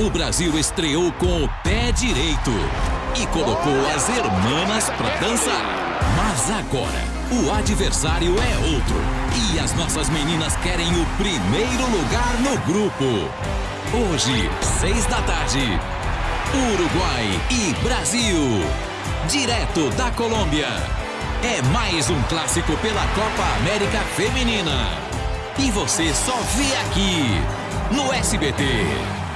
o Brasil estreou com o pé direito e colocou as hermanas para dançar. Mas agora, o adversário é outro e as nossas meninas querem o primeiro lugar no grupo. Hoje, seis da tarde, Uruguai e Brasil, direto da Colômbia. É mais um clássico pela Copa América Feminina. E você só vê aqui no SBT.